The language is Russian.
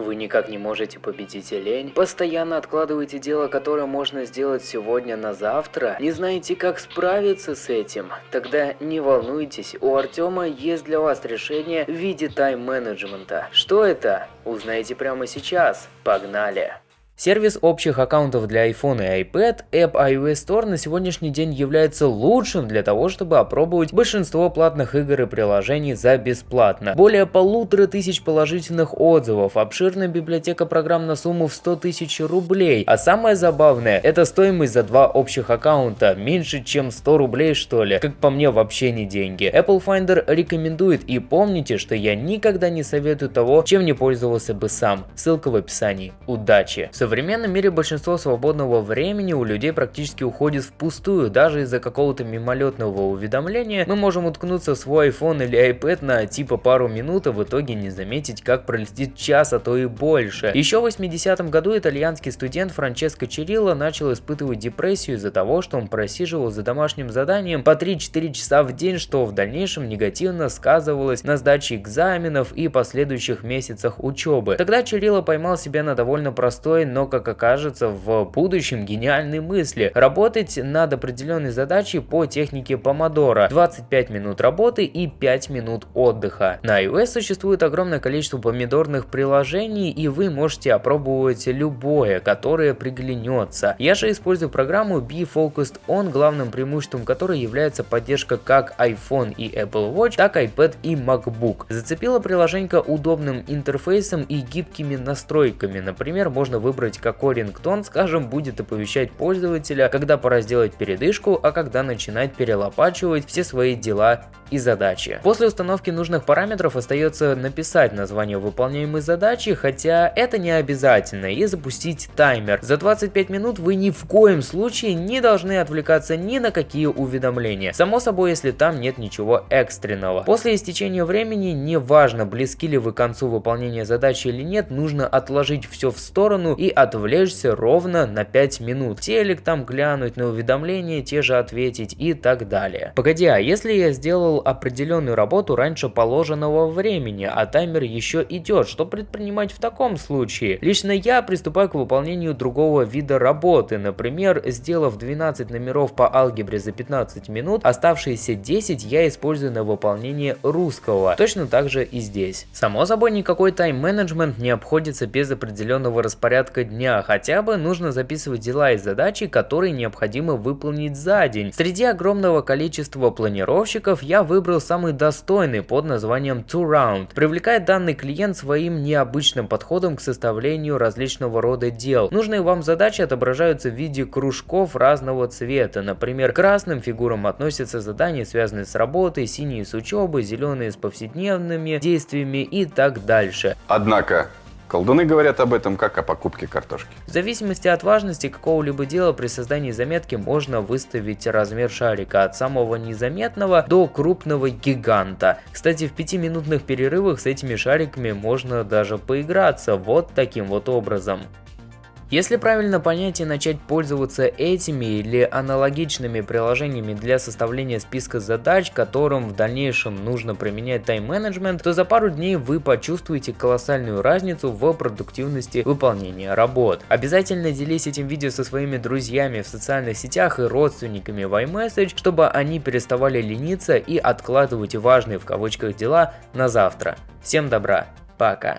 Вы никак не можете победить лень? Постоянно откладываете дело, которое можно сделать сегодня на завтра? Не знаете, как справиться с этим? Тогда не волнуйтесь, у Артема есть для вас решение в виде тайм-менеджмента. Что это? Узнаете прямо сейчас. Погнали! Сервис общих аккаунтов для iPhone и iPad App iOS Store на сегодняшний день является лучшим для того, чтобы опробовать большинство платных игр и приложений за бесплатно. Более полутора тысяч положительных отзывов, обширная библиотека программ на сумму в 100 тысяч рублей. А самое забавное, это стоимость за два общих аккаунта, меньше чем 100 рублей что ли. Как по мне вообще не деньги. Apple Finder рекомендует и помните, что я никогда не советую того, чем не пользовался бы сам. Ссылка в описании. Удачи! Современном мире большинство свободного времени у людей практически уходит впустую. Даже из-за какого-то мимолетного уведомления мы можем уткнуться в свой iPhone или iPad на типа пару минут, а в итоге не заметить, как пролетит час, а то и больше. Еще в 80-м году итальянский студент Франческо Черилlo начал испытывать депрессию из-за того, что он просиживал за домашним заданием по 3-4 часа в день, что в дальнейшем негативно сказывалось на сдаче экзаменов и последующих месяцах учебы. Тогда Черило поймал себя на довольно простой, но но, как окажется, в будущем гениальной мысли. Работать над определенной задачей по технике помодора. 25 минут работы и 5 минут отдыха. На iOS существует огромное количество помидорных приложений, и вы можете опробовать любое, которое приглянется. Я же использую программу Be Focused On, главным преимуществом которой является поддержка как iPhone и Apple Watch, так iPad и MacBook. Зацепила приложение удобным интерфейсом и гибкими настройками. Например, можно выбрать выбрать, какой рингтон, скажем, будет оповещать пользователя, когда пора сделать передышку, а когда начинать перелопачивать все свои дела и задачи. После установки нужных параметров остается написать название выполняемой задачи, хотя это не обязательно, и запустить таймер. За 25 минут вы ни в коем случае не должны отвлекаться ни на какие уведомления. Само собой, если там нет ничего экстренного. После истечения времени, неважно близки ли вы к концу выполнения задачи или нет, нужно отложить все в сторону и отвлечься ровно на 5 минут. Телек там глянуть на уведомления, те же ответить и так далее. Погоди, а если я сделал определенную работу раньше положенного времени, а таймер еще идет, что предпринимать в таком случае? Лично я приступаю к выполнению другого вида работы, например, сделав 12 номеров по алгебре за 15 минут, оставшиеся 10 я использую на выполнение русского. Точно так же и здесь. Само собой, никакой тайм-менеджмент не обходится без определенного распорядка дня, хотя бы нужно записывать дела и задачи, которые необходимо выполнить за день. Среди огромного количества планировщиков я выбрал самый достойный под названием Two Round. Привлекает данный клиент своим необычным подходом к составлению различного рода дел. Нужные вам задачи отображаются в виде кружков разного цвета. Например, красным фигурам относятся задания, связанные с работой, синие с учебой, зеленые с повседневными действиями и так дальше. Однако, Колдуны говорят об этом как о покупке картошки. В зависимости от важности какого-либо дела при создании заметки можно выставить размер шарика от самого незаметного до крупного гиганта. Кстати, в пятиминутных перерывах с этими шариками можно даже поиграться вот таким вот образом. Если правильно понять и начать пользоваться этими или аналогичными приложениями для составления списка задач, которым в дальнейшем нужно применять тайм-менеджмент, то за пару дней вы почувствуете колоссальную разницу в продуктивности выполнения работ. Обязательно делись этим видео со своими друзьями в социальных сетях и родственниками в iMessage, чтобы они переставали лениться и откладывать важные в кавычках дела на завтра. Всем добра, пока.